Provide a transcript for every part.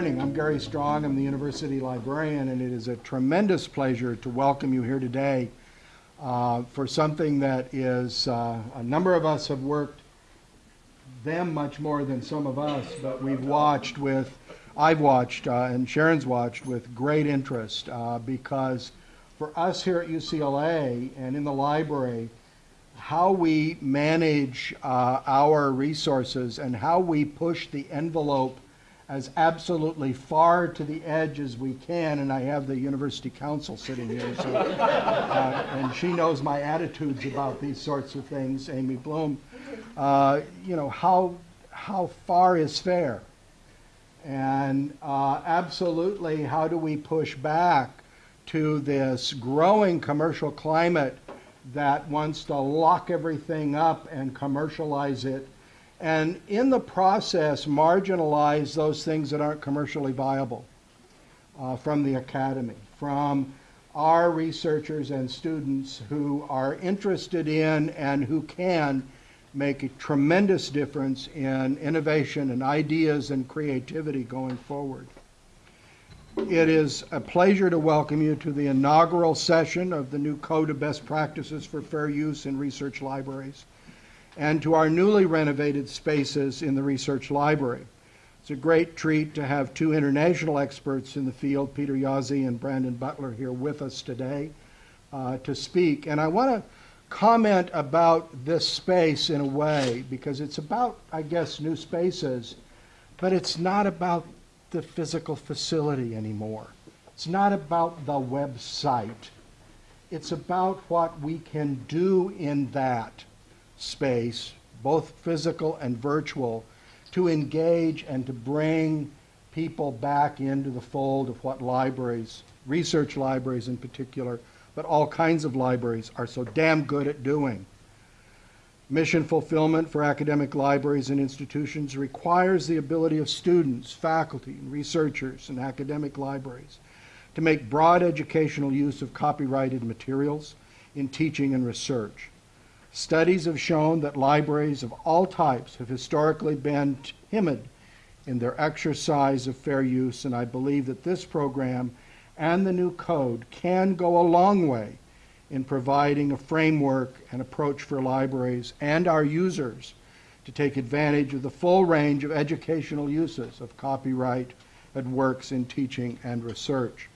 morning. I'm Gary Strong. I'm the university librarian, and it is a tremendous pleasure to welcome you here today uh, for something that is, uh, a number of us have worked them much more than some of us, but we've watched with, I've watched, uh, and Sharon's watched with great interest uh, because for us here at UCLA and in the library, how we manage uh, our resources and how we push the envelope as absolutely far to the edge as we can, and I have the University Counsel sitting here, so, uh, and she knows my attitudes about these sorts of things, Amy Blum. Uh, you know, how, how far is fair? And uh, absolutely, how do we push back to this growing commercial climate that wants to lock everything up and commercialize it and in the process marginalize those things that aren't commercially viable uh, from the academy, from our researchers and students who are interested in and who can make a tremendous difference in innovation and ideas and creativity going forward. It is a pleasure to welcome you to the inaugural session of the new Code of Best Practices for Fair Use in Research Libraries and to our newly renovated spaces in the research library. It's a great treat to have two international experts in the field, Peter Jaszi and Brandon Butler, here with us today uh, to speak. And I want to comment about this space in a way because it's about, I guess, new spaces, but it's not about the physical facility anymore. It's not about the website. It's about what we can do in that space, both physical and virtual, to engage and to bring people back into the fold of what libraries, research libraries in particular, but all kinds of libraries are so damn good at doing. Mission fulfillment for academic libraries and institutions requires the ability of students, faculty, and researchers in academic libraries to make broad educational use of copyrighted materials in teaching and research. Studies have shown that libraries of all types have historically been timid in their exercise of fair use, and I believe that this program and the new code can go a long way in providing a framework and approach for libraries and our users to take advantage of the full range of educational uses of copyright and works in teaching and research.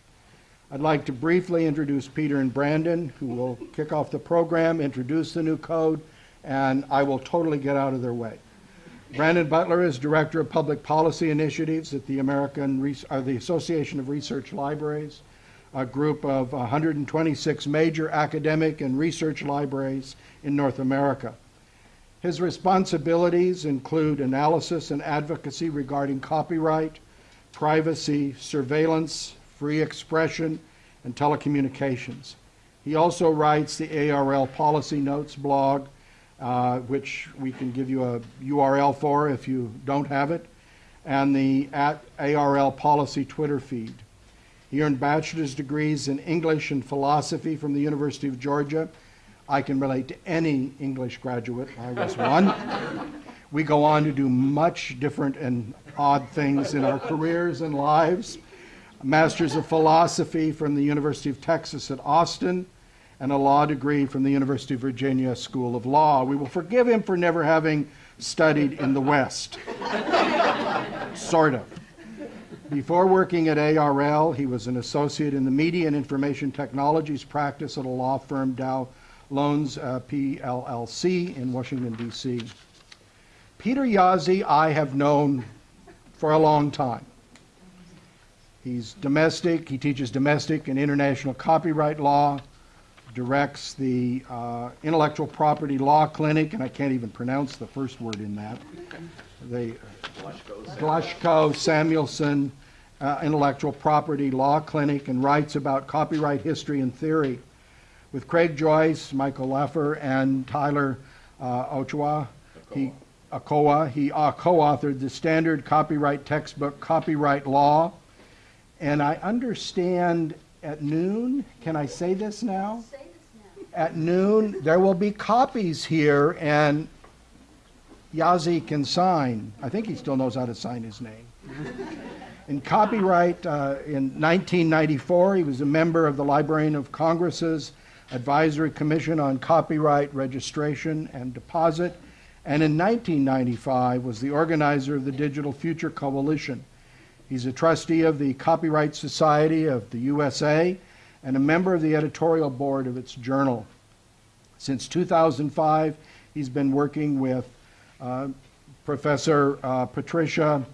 I'd like to briefly introduce Peter and Brandon, who will kick off the program, introduce the new code, and I will totally get out of their way. Brandon Butler is Director of Public Policy Initiatives at the American Re uh, the Association of Research Libraries, a group of 126 major academic and research libraries in North America. His responsibilities include analysis and advocacy regarding copyright, privacy, surveillance, free expression, and telecommunications. He also writes the ARL Policy Notes blog, uh, which we can give you a URL for if you don't have it, and the at ARL Policy Twitter feed. He earned bachelor's degrees in English and philosophy from the University of Georgia. I can relate to any English graduate. I was one. we go on to do much different and odd things in our careers and lives Master's of Philosophy from the University of Texas at Austin, and a law degree from the University of Virginia School of Law. We will forgive him for never having studied in the West. sort of. Before working at ARL, he was an associate in the Media and Information Technologies practice at a law firm, Dow Lohnes uh, PLLC, in Washington, D.C. Peter Jaszi, I have known for a long time. He's domestic, he teaches domestic and international copyright law, directs the uh, Intellectual Property Law Clinic, and I can't even pronounce the first word in that. The Glushko Samuelson uh, Intellectual Property Law Clinic, and writes about copyright history and theory. With Craig Joyce, Michael Leaffer, and Tyler uh, Ochoa, he, Akoa, he uh, co-authored the standard copyright textbook, Copyright Law, and I understand at noon, can I say this now? Say this now. At noon, there will be copies here, and Jaszi can sign. I think he still knows how to sign his name. In copyright, uh, in 1994, he was a member of the Librarian of Congress's Advisory Commission on Copyright Registration and Deposit, and in 1995 was the organizer of the Digital Future Coalition. He's a trustee of the Copyright Society of the USA and a member of the editorial board of its journal. Since 2005, he's been working with uh, Professor uh, Patricia.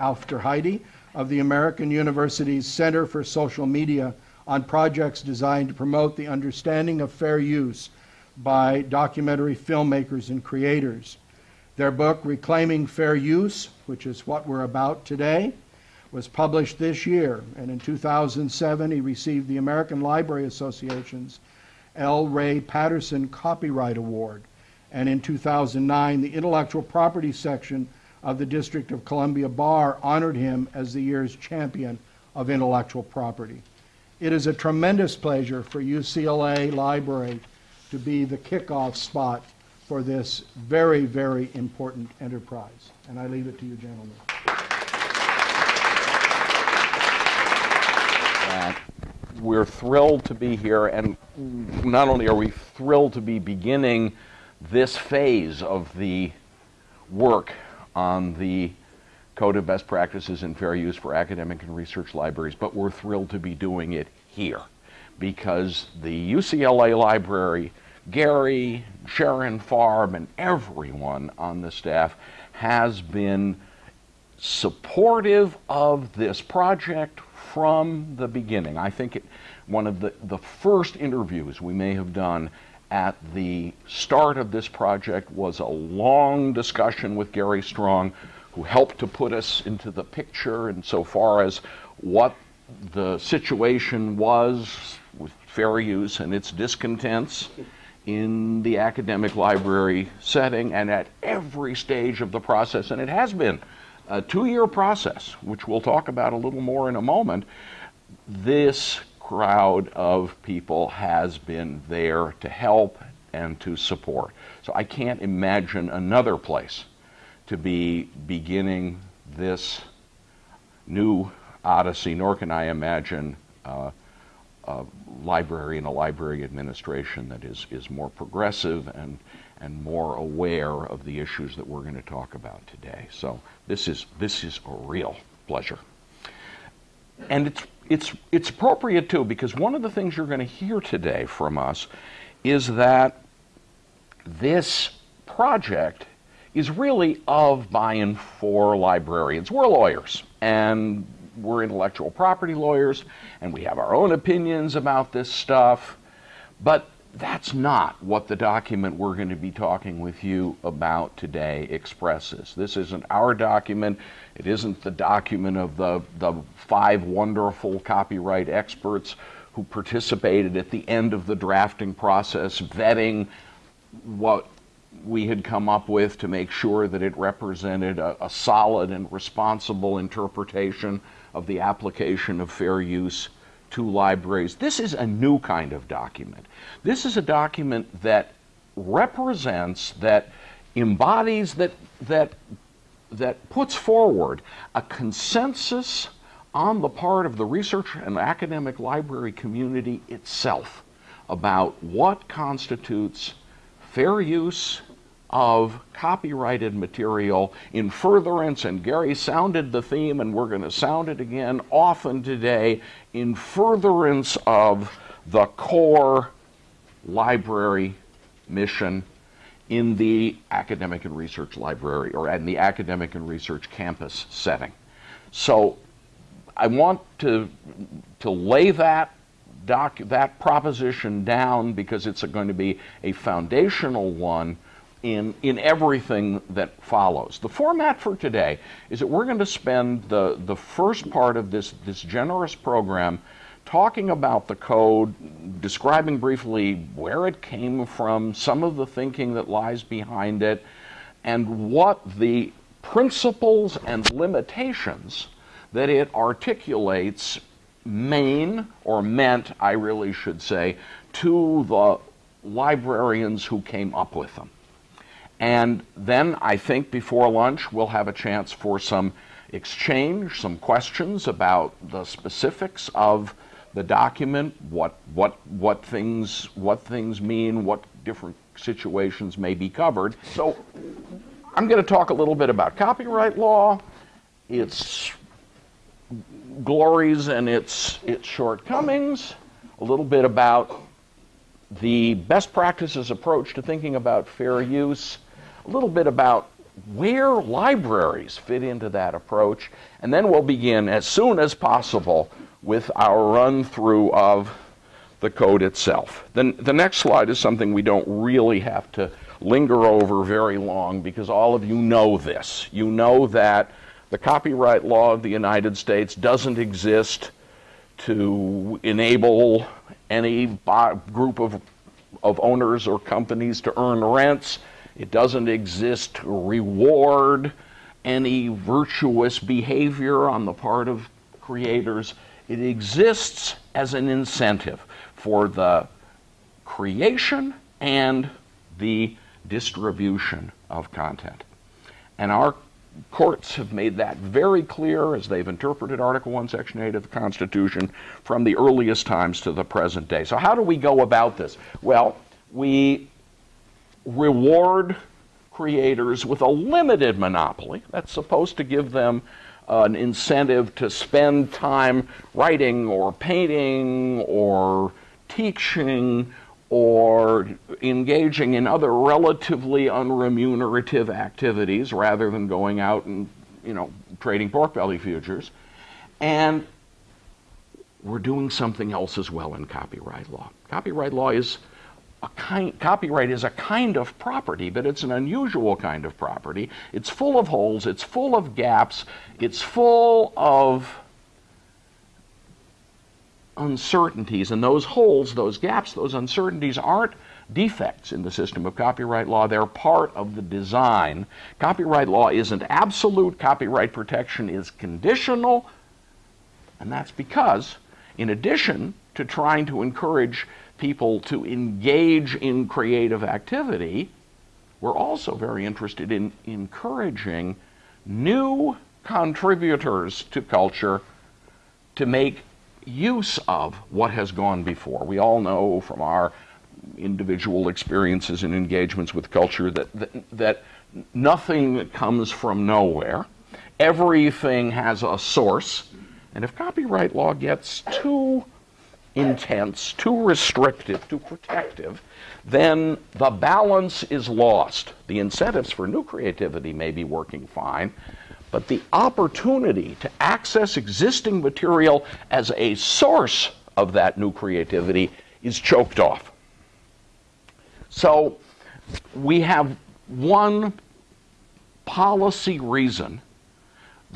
Aufderheide of the American University's Center for Social Media on projects designed to promote the understanding of fair use by documentary filmmakers and creators. Their book, Reclaiming Fair Use, which is what we're about today, was published this year, and in 2007 he received the American Library Association's L. Ray Patterson Copyright Award, and in 2009 the Intellectual Property section of the District of Columbia Bar honored him as the year's champion of intellectual property. It is a tremendous pleasure for UCLA Library to be the kickoff spot for this very, very important enterprise. And I leave it to you, gentlemen. Uh, we're thrilled to be here, and not only are we thrilled to be beginning this phase of the work on the Code of Best Practices in Fair Use for Academic and Research Libraries, but we're thrilled to be doing it here because the UCLA Library, Gary, Sharon Farb, and everyone on the staff has been supportive of this project from the beginning. I think it, one of the, the first interviews we may have done at the start of this project was a long discussion with Gary Strong, who helped to put us into the picture insofar as what the situation was with fair use and its discontents in the academic library setting and at every stage of the process. And it has been a two year process, which we'll talk about a little more in a moment. This crowd of people has been there to help and to support. So I can't imagine another place to be beginning this new odyssey, nor can I imagine uh, a library and a library administration that is, is more progressive and, and more aware of the issues that we're going to talk about today. So this is, this is a real pleasure. And it's, it's, it's appropriate too, because one of the things you're going to hear today from us is that this project is really of by and for librarians. We're lawyers, and we're intellectual property lawyers, and we have our own opinions about this stuff, but that's not what the document we're going to be talking with you about today expresses. This isn't our document. It isn't the document of the, the five wonderful copyright experts who participated at the end of the drafting process, vetting what we had come up with to make sure that it represented a, a solid and responsible interpretation of the application of fair use to libraries. This is a new kind of document. This is a document that represents, that embodies, that, that, that puts forward a consensus on the part of the research and academic library community itself about what constitutes fair use of copyrighted material in furtherance, and Gary sounded the theme, and we're going to sound it again often today, in furtherance of the core library mission in the academic and research library or in the academic and research campus setting. So I want to, to lay that doc, that proposition down because it's going to be a foundational one in, in everything that follows. The format for today is that we're going to spend the, the first part of this, this generous program talking about the code, describing briefly where it came from, some of the thinking that lies behind it, and what the principles and limitations that it articulates mean, or meant, I really should say, to the librarians who came up with them. And then I think before lunch we'll have a chance for some exchange some questions about the specifics of the document, what, what, what, things, what things mean, what different situations may be covered. So I'm going to talk a little bit about copyright law, its glories and its, its shortcomings, a little bit about the best practices approach to thinking about fair use, a little bit about where libraries fit into that approach, and then we'll begin as soon as possible with our run through of the code itself. Then the next slide is something we don't really have to linger over very long because all of you know this. You know that the copyright law of the United States doesn't exist to enable any group of, of owners or companies to earn rents. It doesn't exist to reward any virtuous behavior on the part of creators. It exists as an incentive for the creation and the distribution of content. And our courts have made that very clear as they've interpreted Article 1, Section 8 of the Constitution from the earliest times to the present day. So, how do we go about this? Well, we reward creators with a limited monopoly. That's supposed to give them an incentive to spend time writing or painting or teaching or engaging in other relatively unremunerative activities rather than going out and you know trading pork belly futures. And we're doing something else as well in copyright law. Copyright law is kind copyright is a kind of property but it's an unusual kind of property it's full of holes it's full of gaps it's full of uncertainties. And those holes, those gaps, those uncertainties aren't defects in the system of copyright law. They're part of the design. Copyright law isn't absolute, copyright protection is conditional. And that's because, in addition to trying to encourage people to engage in creative activity, we're also very interested in encouraging new contributors to culture to make use of what has gone before. We all know from our individual experiences and engagements with culture that, that, that nothing comes from nowhere. Everything has a source. And if copyright law gets too intense, too restrictive, too protective, then the balance is lost. The incentives for new creativity may be working fine, but the opportunity to access existing material as a source of that new creativity is choked off. So we have one policy reason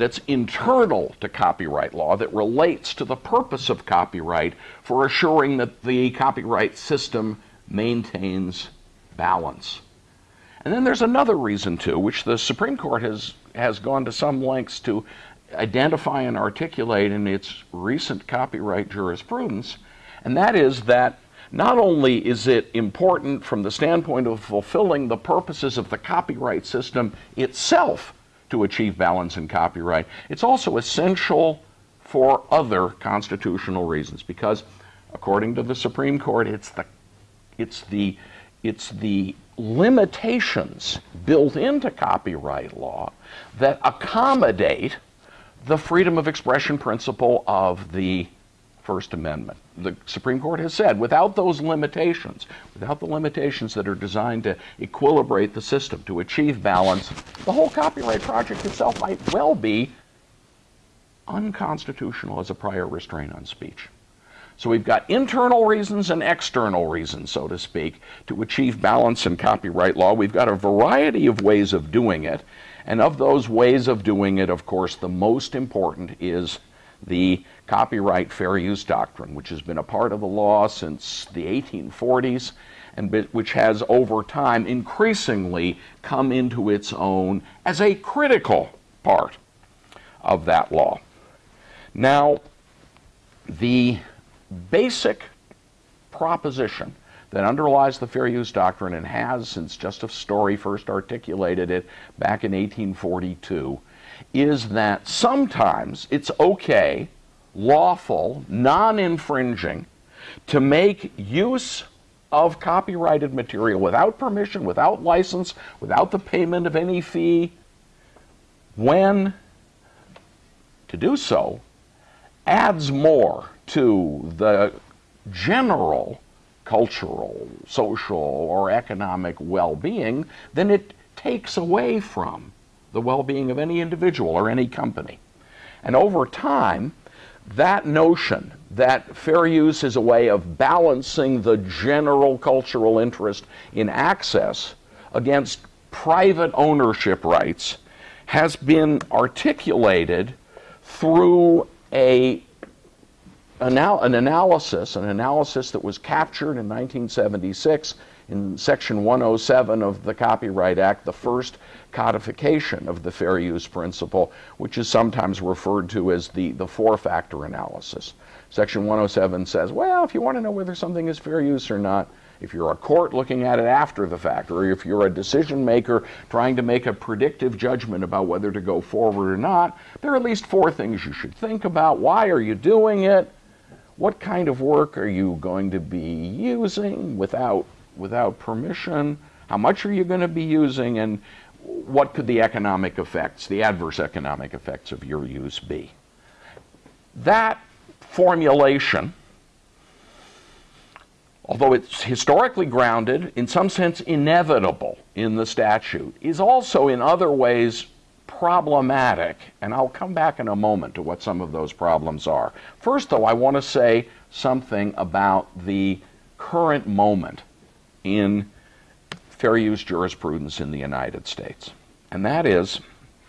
that's internal to copyright law that relates to the purpose of copyright for assuring that the copyright system maintains balance. And then there's another reason, too, which the Supreme Court has has gone to some lengths to identify and articulate in its recent copyright jurisprudence, and that is that not only is it important from the standpoint of fulfilling the purposes of the copyright system itself to achieve balance in copyright, it's also essential for other constitutional reasons because according to the Supreme Court it's the it's the it's the limitations built into copyright law that accommodate the freedom of expression principle of the First Amendment. The Supreme Court has said without those limitations, without the limitations that are designed to equilibrate the system, to achieve balance, the whole copyright project itself might well be unconstitutional as a prior restraint on speech. So we've got internal reasons and external reasons, so to speak, to achieve balance in copyright law. We've got a variety of ways of doing it. And of those ways of doing it, of course, the most important is the copyright fair use doctrine, which has been a part of the law since the 1840s and which has over time increasingly come into its own as a critical part of that law. Now, the basic proposition that underlies the fair use doctrine and has since Justice Story first articulated it back in 1842 is that sometimes it's okay, lawful, non infringing, to make use of copyrighted material without permission, without license, without the payment of any fee, when to do so adds more to the general cultural, social, or economic well being than it takes away from the well being of any individual or any company. And over time, that notion that fair use is a way of balancing the general cultural interest in access against private ownership rights has been articulated through a an analysis, an analysis that was captured in 1976 in Section 107 of the Copyright Act, the first codification of the fair use principle, which is sometimes referred to as the, the four factor analysis. Section 107 says, well, if you want to know whether something is fair use or not, if you're a court looking at it after the fact, or if you're a decision maker trying to make a predictive judgment about whether to go forward or not, there are at least four things you should think about. Why are you doing it? What kind of work are you going to be using without, without permission? How much are you going to be using? And what could the economic effects, the adverse economic effects of your use be? That formulation although it's historically grounded, in some sense inevitable in the statute, is also in other ways problematic. And I'll come back in a moment to what some of those problems are. First, though, I want to say something about the current moment in fair use jurisprudence in the United States. And that is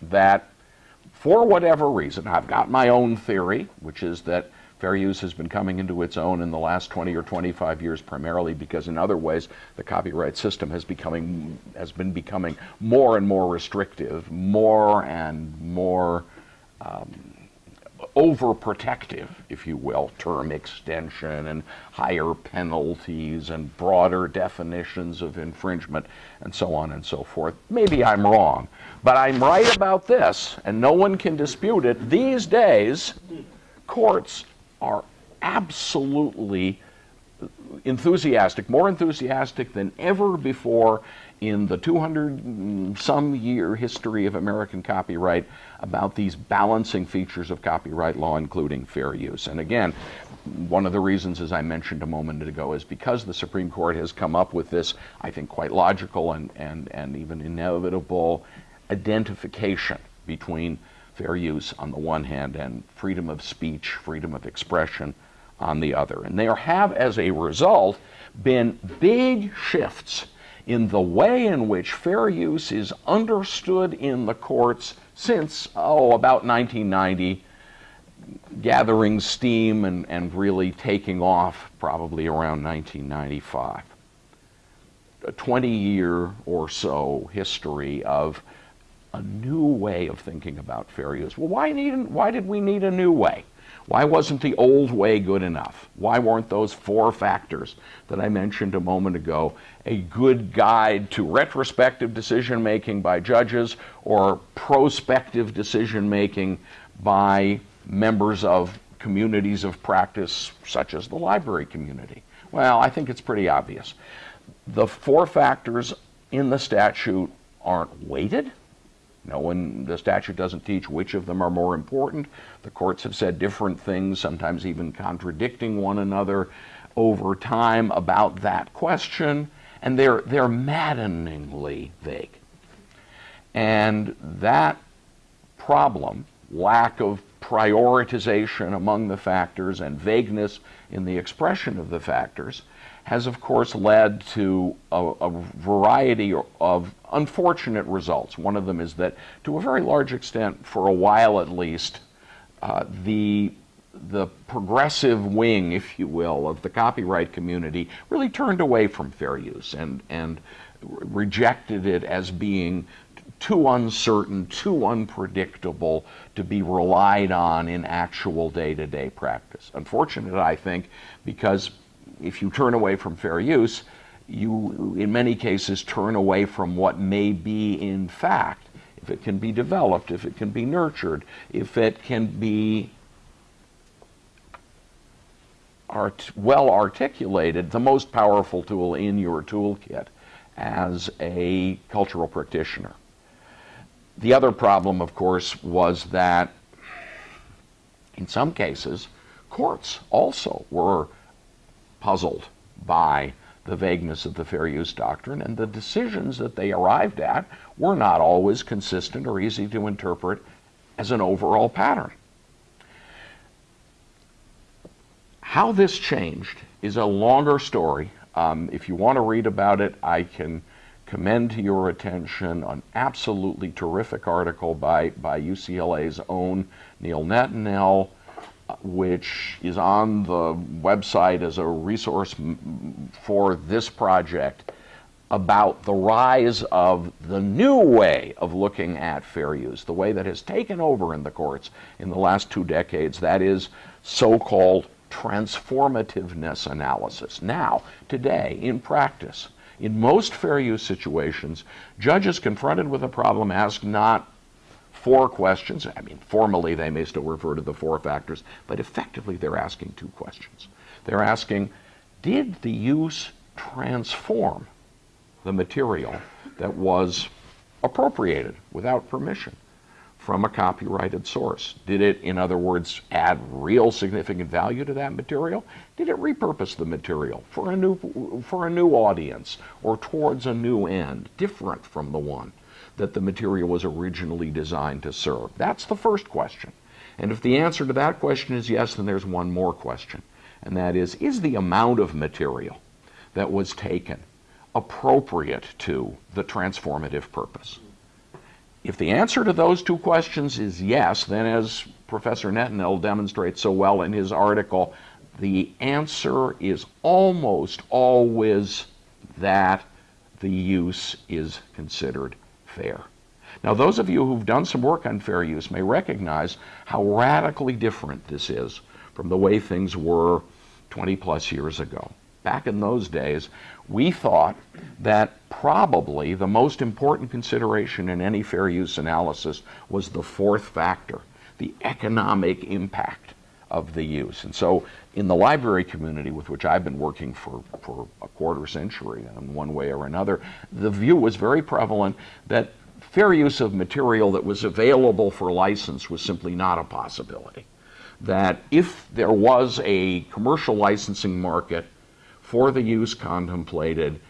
that for whatever reason, I've got my own theory, which is that Fair use has been coming into its own in the last 20 or 25 years, primarily because in other ways the copyright system has becoming has been becoming more and more restrictive, more and more um, overprotective, if you will, term extension and higher penalties and broader definitions of infringement and so on and so forth. Maybe I'm wrong, but I'm right about this, and no one can dispute it. These days, courts are absolutely enthusiastic, more enthusiastic than ever before in the 200 some year history of American copyright about these balancing features of copyright law, including fair use. And again, one of the reasons, as I mentioned a moment ago, is because the Supreme Court has come up with this, I think, quite logical and, and, and even inevitable identification between fair use on the one hand and freedom of speech, freedom of expression on the other. And there have, as a result, been big shifts in the way in which fair use is understood in the courts since, oh, about 1990, gathering steam and, and really taking off probably around 1995. A 20 year or so history of a new way of thinking about fair use. Well, why, need, why did we need a new way? Why wasn't the old way good enough? Why weren't those four factors that I mentioned a moment ago a good guide to retrospective decision making by judges or prospective decision making by members of communities of practice, such as the library community? Well, I think it's pretty obvious. The four factors in the statute aren't weighted no one, the statute doesn't teach which of them are more important. The courts have said different things, sometimes even contradicting one another over time about that question, and they're, they're maddeningly vague. And that problem, lack of prioritization among the factors and vagueness in the expression of the factors, has of course led to a, a, variety of unfortunate results. One of them is that, to a very large extent, for a while at least, uh, the the progressive wing, if you will, of the copyright community really turned away from fair use and and rejected it as being too uncertain, too unpredictable to be relied on in actual day-to-day practice. Unfortunate, I think, because if you turn away from fair use, you, in many cases, turn away from what may be, in fact, if it can be developed, if it can be nurtured, if it can be art, well articulated, the most powerful tool in your toolkit as a cultural practitioner. The other problem, of course, was that in some cases, courts also were puzzled by the vagueness of the fair use doctrine, and the decisions that they arrived at were not always consistent or easy to interpret as an overall pattern. How this changed is a longer story. Um, if you want to read about it, I can commend to your attention an absolutely terrific article by, by UCLA's own Neil Netanel, which is on the website as a resource for this project about the rise of the new way of looking at fair use, the way that has taken over in the courts in the last two decades, that is so called transformativeness analysis. Now, today, in practice, in most fair use situations, judges confronted with a problem ask not four questions. I mean, formally, they may still refer to the four factors, but effectively, they're asking two questions. They're asking, did the use transform the material that was appropriated without permission? from a copyrighted source? Did it, in other words, add real significant value to that material? Did it repurpose the material for a new, for a new audience or towards a new end, different from the one that the material was originally designed to serve? That's the first question. And if the answer to that question is yes, then there's one more question. And that is, is the amount of material that was taken appropriate to the transformative purpose? If the answer to those two questions is yes, then as Professor Netanel demonstrates so well in his article, the answer is almost always that the use is considered fair. Now, those of you who've done some work on fair use may recognize how radically different this is from the way things were 20 plus years ago. Back in those days, we thought that probably the most important consideration in any fair use analysis was the fourth factor, the economic impact of the use. And so in the library community with which I've been working for, for a quarter century in one way or another, the view was very prevalent that fair use of material that was available for license was simply not a possibility. That if there was a commercial licensing market for the use contemplated,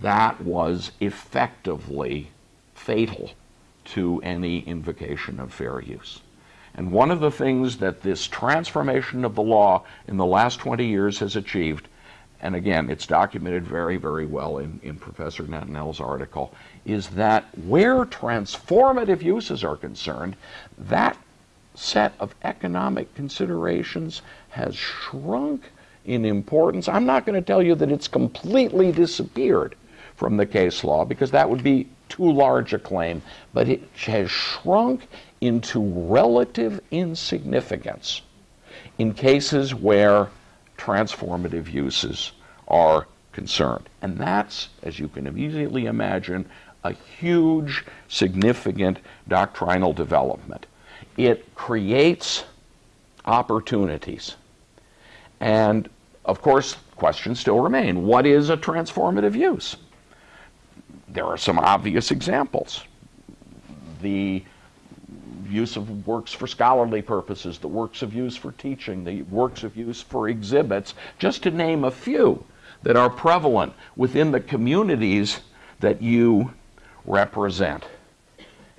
that was effectively fatal to any invocation of fair use. And one of the things that this transformation of the law in the last 20 years has achieved, and again, it's documented very, very well in, in Professor Netanel's article, is that where transformative uses are concerned, that set of economic considerations has shrunk in importance. I'm not going to tell you that it's completely disappeared from the case law because that would be too large a claim, but it has shrunk into relative insignificance in cases where transformative uses are concerned. And that's, as you can immediately imagine, a huge, significant doctrinal development. It creates opportunities. And of course, questions still remain. What is a transformative use? There are some obvious examples. The use of works for scholarly purposes, the works of use for teaching, the works of use for exhibits, just to name a few that are prevalent within the communities that you represent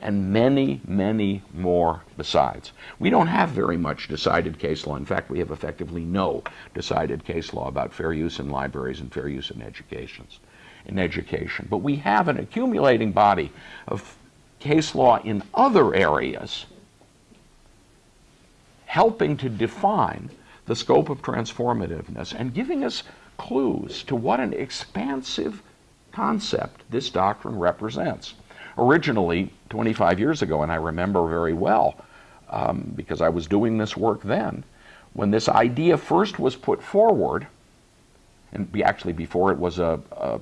and many, many more besides. We don't have very much decided case law. In fact, we have effectively no decided case law about fair use in libraries and fair use in educations, in education. But we have an accumulating body of case law in other areas helping to define the scope of transformativeness and giving us clues to what an expansive concept this doctrine represents originally 25 years ago, and I remember very well um, because I was doing this work then, when this idea first was put forward, and actually before it was a, a,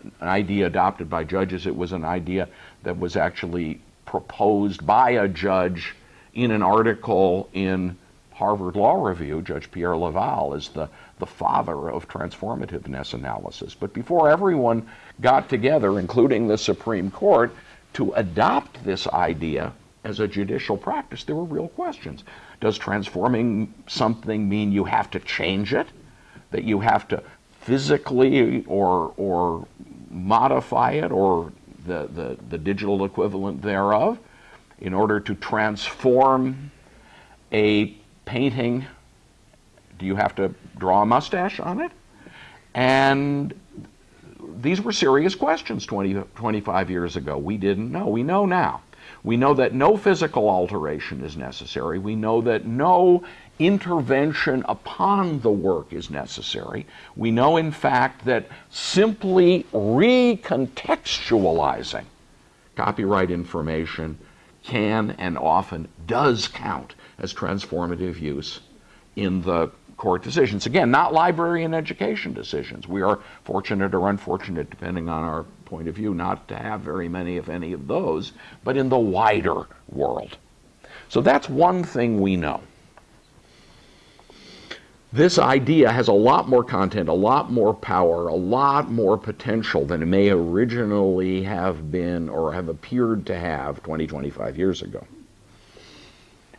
an idea adopted by judges, it was an idea that was actually proposed by a judge in an article in Harvard Law Review. Judge Pierre Leval is the, the father of transformativeness analysis. But before everyone got together, including the Supreme Court, to adopt this idea as a judicial practice, there were real questions. Does transforming something mean you have to change it? That you have to physically or, or modify it or the, the, the digital equivalent thereof in order to transform a painting? Do you have to draw a mustache on it? And these were serious questions 20, 25 years ago. We didn't know. We know now. We know that no physical alteration is necessary. We know that no intervention upon the work is necessary. We know, in fact, that simply recontextualizing copyright information can and often does count as transformative use in the court decisions. Again, not library and education decisions. We are fortunate or unfortunate, depending on our point of view, not to have very many, if any, of those, but in the wider world. So that's one thing we know. This idea has a lot more content, a lot more power, a lot more potential than it may originally have been or have appeared to have 20, 25 years ago.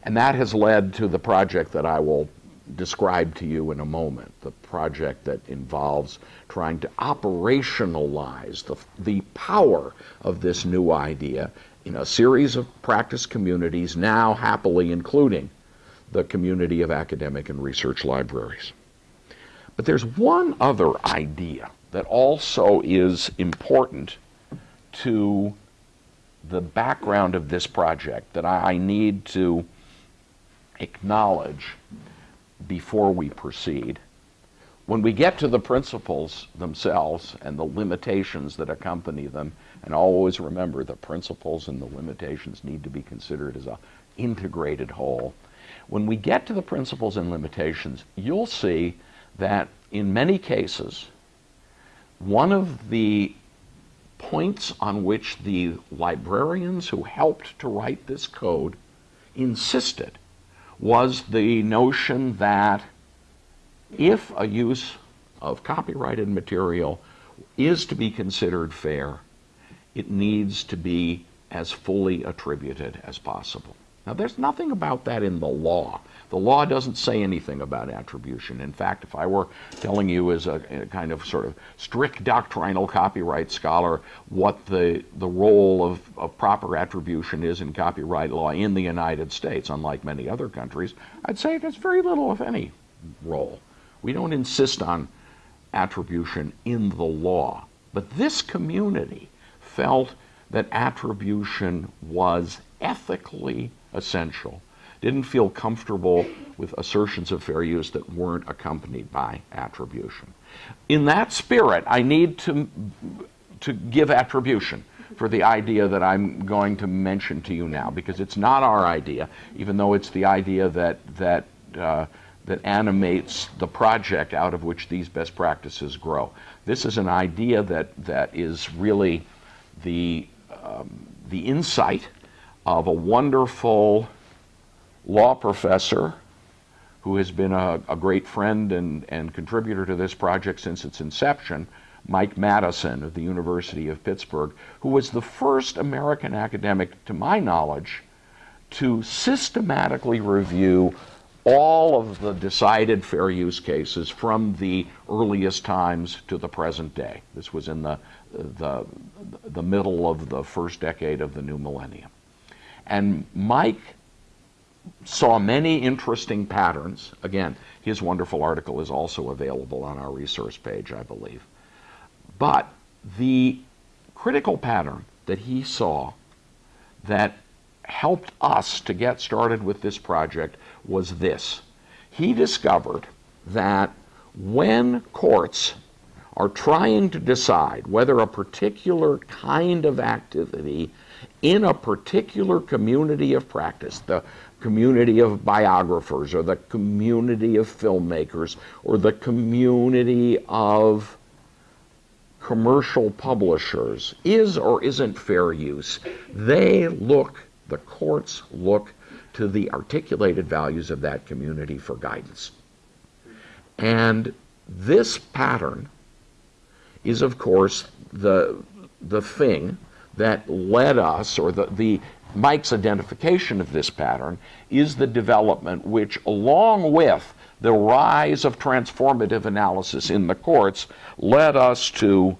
And that has led to the project that I will describe to you in a moment, the project that involves trying to operationalize the, the power of this new idea in a series of practice communities, now happily including the community of academic and research libraries. But there's one other idea that also is important to the background of this project that I need to acknowledge before we proceed. When we get to the principles themselves and the limitations that accompany them, and always remember the principles and the limitations need to be considered as an integrated whole. When we get to the principles and limitations, you'll see that in many cases, one of the points on which the librarians who helped to write this code insisted was the notion that if a use of copyrighted material is to be considered fair, it needs to be as fully attributed as possible. Now, there's nothing about that in the law. The law doesn't say anything about attribution. In fact, if I were telling you as a, a, kind of sort of strict doctrinal copyright scholar what the, the role of, of proper attribution is in copyright law in the United States, unlike many other countries, I'd say there's very little, if any, role. We don't insist on attribution in the law. But this community felt that attribution was ethically essential, didn't feel comfortable with assertions of fair use that weren't accompanied by attribution. In that spirit, I need to, to give attribution for the idea that I'm going to mention to you now, because it's not our idea, even though it's the idea that, that, uh, that animates the project out of which these best practices grow. This is an idea that, that is really the, um, the insight of a wonderful law professor who has been a, a, great friend and, and contributor to this project since its inception, Mike Madison of the University of Pittsburgh, who was the first American academic, to my knowledge, to systematically review all of the decided fair use cases from the earliest times to the present day. This was in the, the, the middle of the first decade of the new millennium. And Mike saw many interesting patterns. Again, his wonderful article is also available on our resource page, I believe. But the critical pattern that he saw that helped us to get started with this project was this. He discovered that when courts are trying to decide whether a particular kind of activity in a particular community of practice, the community of biographers or the community of filmmakers or the community of commercial publishers is or isn't fair use, they look, the courts look to the articulated values of that community for guidance. And this pattern is, of course, the, the thing that led us, or the, the Mike's identification of this pattern, is the development which, along with the rise of transformative analysis in the courts, led us to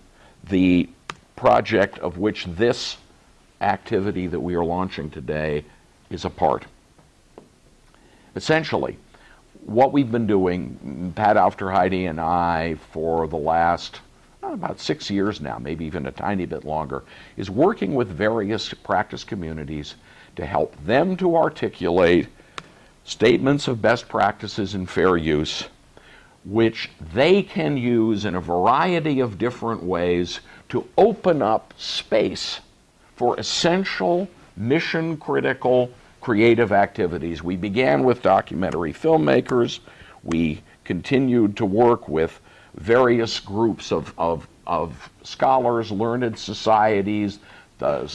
the project of which this activity that we are launching today is a part. Essentially, what we've been doing, Pat Aufderheide and I, for the last about six years now, maybe even a tiny bit longer, is working with various practice communities to help them to articulate statements of best practices in fair use, which they can use in a variety of different ways to open up space for essential, mission critical creative activities. We began with documentary filmmakers. We continued to work with various groups of, of, of scholars, learned societies, the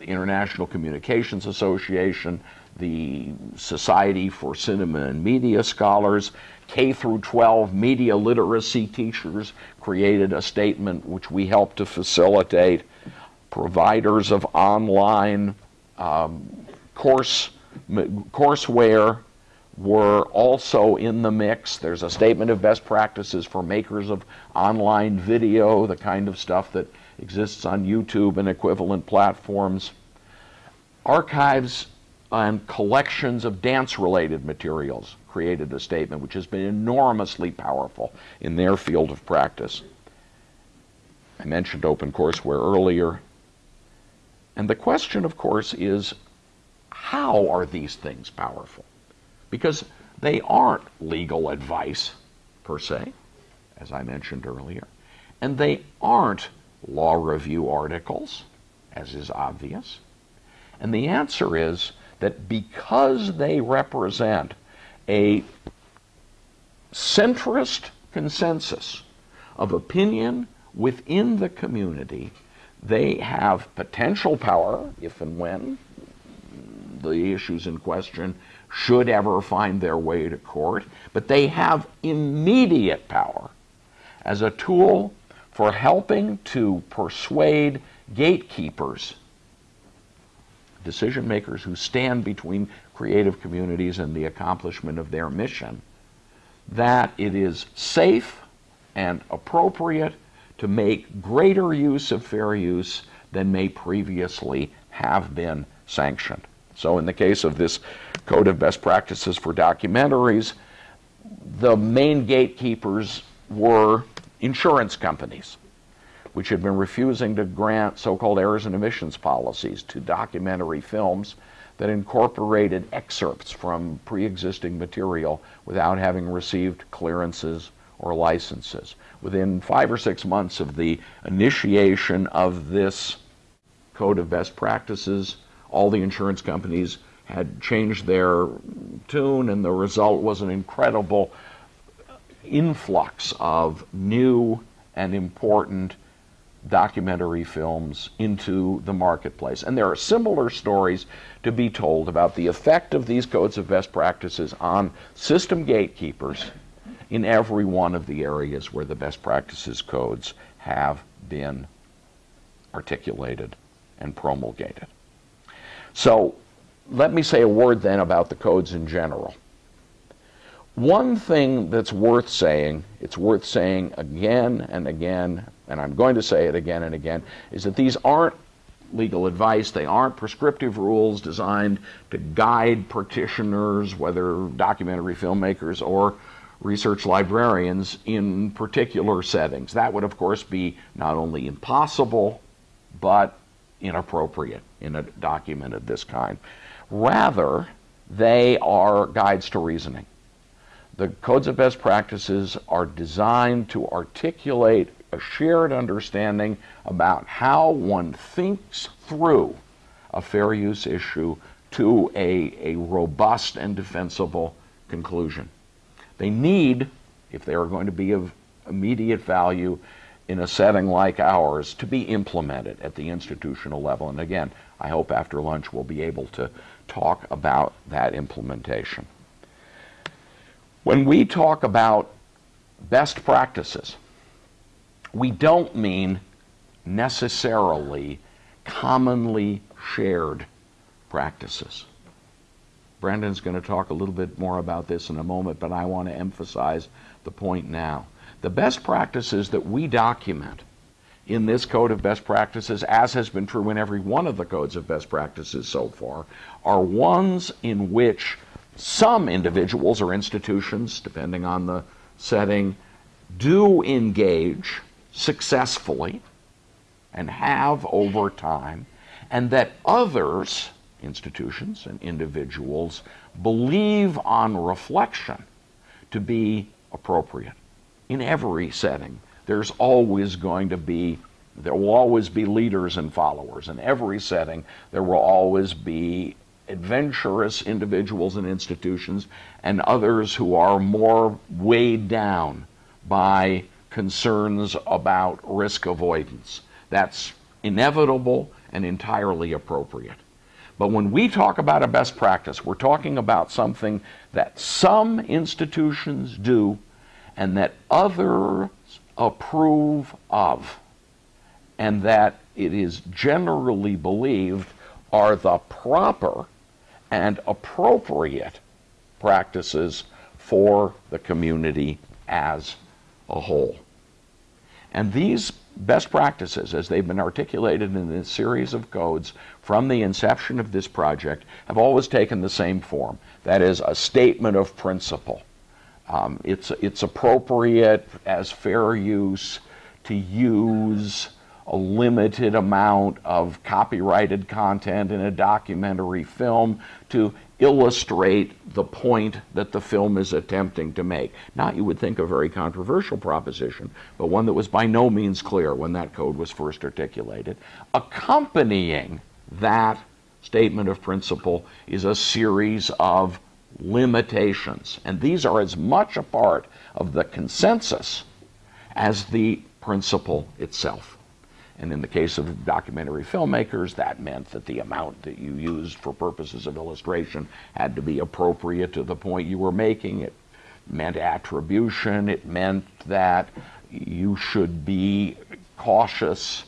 International Communications Association, the Society for Cinema and Media Scholars, K through 12 media literacy teachers created a statement which we helped to facilitate. Providers of online um, course courseware were also in the mix. There's a statement of best practices for makers of online video, the kind of stuff that exists on YouTube and equivalent platforms. Archives and collections of dance related materials created a statement which has been enormously powerful in their field of practice. I mentioned OpenCourseWare earlier. And the question, of course, is how are these things powerful? Because they aren't legal advice per se, as I mentioned earlier, and they aren't law review articles, as is obvious. And the answer is that because they represent a centrist consensus of opinion within the community, they have potential power if and when the issues in question should ever find their way to court, but they have immediate power as a tool for helping to persuade gatekeepers, decision makers who stand between creative communities and the accomplishment of their mission, that it is safe and appropriate to make greater use of fair use than may previously have been sanctioned. So, in the case of this Code of Best Practices for Documentaries, the main gatekeepers were insurance companies, which had been refusing to grant so called errors and omissions policies to documentary films that incorporated excerpts from pre existing material without having received clearances or licenses. Within five or six months of the initiation of this Code of Best Practices, all the insurance companies had changed their tune, and the result was an incredible influx of new and important documentary films into the marketplace. And there are similar stories to be told about the effect of these codes of best practices on system gatekeepers in every one of the areas where the best practices codes have been articulated and promulgated. So let me say a word then about the codes in general. One thing that's worth saying, it's worth saying again and again, and I'm going to say it again and again, is that these aren't legal advice. They aren't prescriptive rules designed to guide practitioners, whether documentary filmmakers or research librarians, in particular settings. That would, of course, be not only impossible, but inappropriate in a document of this kind. Rather, they are guides to reasoning. The codes of best practices are designed to articulate a shared understanding about how one thinks through a fair use issue to a, a robust and defensible conclusion. They need, if they are going to be of immediate value, in a setting like ours to be implemented at the institutional level. And again, I hope after lunch we'll be able to talk about that implementation. When we talk about best practices, we don't mean necessarily commonly shared practices. Brandon's going to talk a little bit more about this in a moment, but I want to emphasize the point now. The best practices that we document in this code of best practices, as has been true in every one of the codes of best practices so far, are ones in which some individuals or institutions, depending on the setting, do engage successfully and have over time, and that others, institutions and individuals, believe on reflection to be appropriate. In every setting, there's always going to be there will always be leaders and followers. In every setting, there will always be adventurous individuals and institutions and others who are more weighed down by concerns about risk avoidance. That's inevitable and entirely appropriate. But when we talk about a best practice, we're talking about something that some institutions do and that others approve of, and that it is generally believed are the proper and appropriate practices for the community as a whole. And these best practices, as they've been articulated in this series of codes from the inception of this project, have always taken the same form. That is, a statement of principle. Um, it's, it's appropriate as fair use to use a limited amount of copyrighted content in a documentary film to illustrate the point that the film is attempting to make. Not, you would think, a very controversial proposition, but one that was by no means clear when that code was first articulated. Accompanying that statement of principle is a series of limitations, and these are as much a part of the consensus as the principle itself. And in the case of documentary filmmakers, that meant that the amount that you used for purposes of illustration had to be appropriate to the point you were making. It meant attribution. It meant that you should be cautious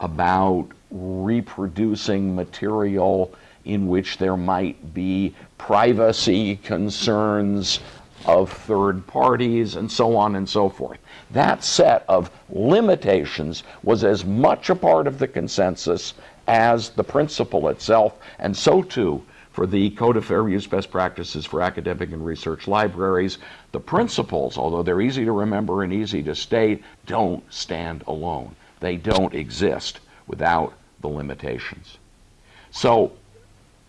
about reproducing material in which there might be privacy concerns of third parties and so on and so forth. That set of limitations was as much a part of the consensus as the principle itself, and so too for the Code of Fair Use Best Practices for Academic and Research Libraries. The principles, although they're easy to remember and easy to state, don't stand alone. They don't exist without the limitations. So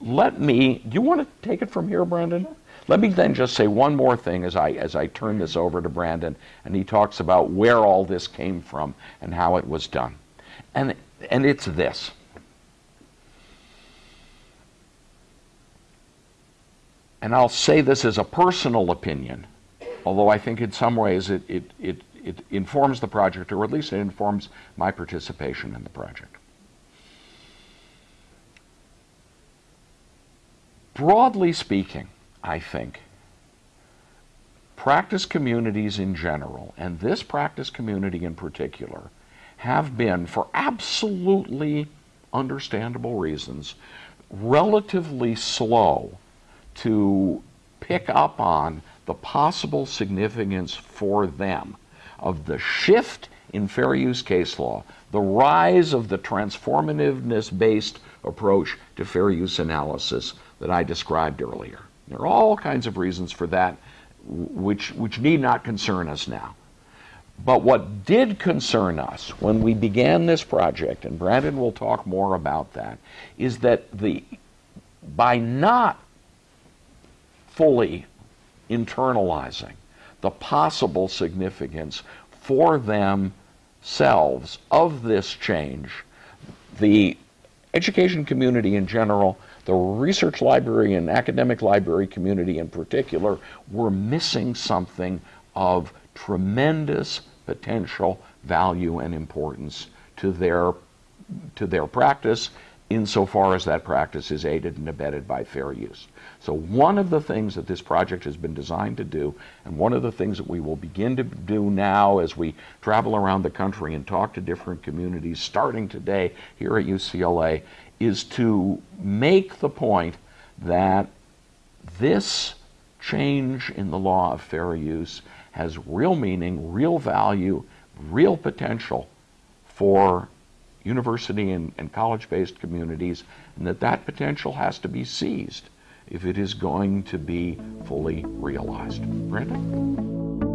let me, do you want to take it from here, Brandon? Let me then just say one more thing as I, as I turn this over to Brandon, and he talks about where all this came from and how it was done. And, and it's this. And I'll say this as a personal opinion, although I think in some ways it, it, it, it informs the project, or at least it informs my participation in the project. Broadly speaking, I think, practice communities in general, and this practice community in particular, have been, for absolutely understandable reasons, relatively slow to pick up on the possible significance for them of the shift in fair use case law, the rise of the transformativeness based approach to fair use analysis that I described earlier. There are all kinds of reasons for that, which, which need not concern us now. But what did concern us when we began this project, and Brandon will talk more about that, is that the, by not fully internalizing the possible significance for themselves of this change, the education community in general the research library and academic library community in particular were missing something of tremendous potential value and importance to their to their practice insofar as that practice is aided and abetted by fair use. So one of the things that this project has been designed to do, and one of the things that we will begin to do now as we travel around the country and talk to different communities, starting today here at UCLA, is to make the point that this change in the law of fair use has real meaning, real value, real potential for university and, and college-based communities, and that that potential has to be seized if it is going to be fully realized. Brandon?